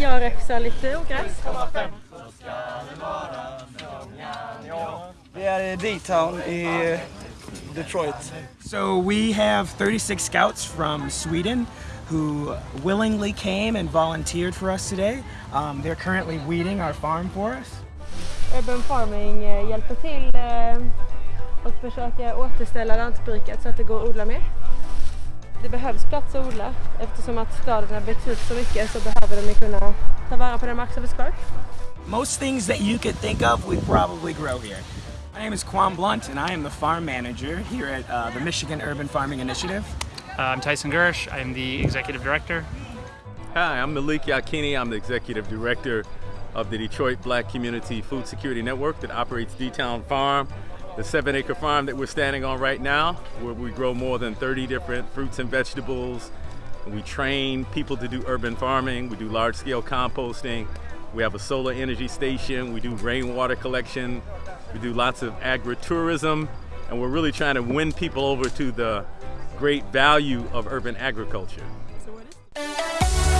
jag räxar lite ogräs. Vi är i D-Town i Detroit. So we have 36 scouts from Sweden who willingly came and volunteered for us today. Um, they're currently weeding our farm for us. Urban Farming eh, hjälper till eh, och försöker återställa lantbruket så att det går att odla mer. Det behövs plats att odla eftersom att staden har byggts ut så mycket så behöver de ju kunna ta vara på den mark som finns kvar. Most things that you could think of, we probably grow here. My name is Quan Blunt, and I am the farm manager here at uh, the Michigan Urban Farming Initiative. Uh, I'm Tyson Gersh. I'm the executive director. Hi, I'm Malik Yakini. I'm the executive director of the Detroit Black Community Food Security Network that operates D-Town Farm, the seven acre farm that we're standing on right now, where we grow more than 30 different fruits and vegetables. We train people to do urban farming. We do large scale composting. We have a solar energy station. We do rainwater collection. We do lots of agritourism. And we're really trying to win people over to the great value of urban agriculture. Is-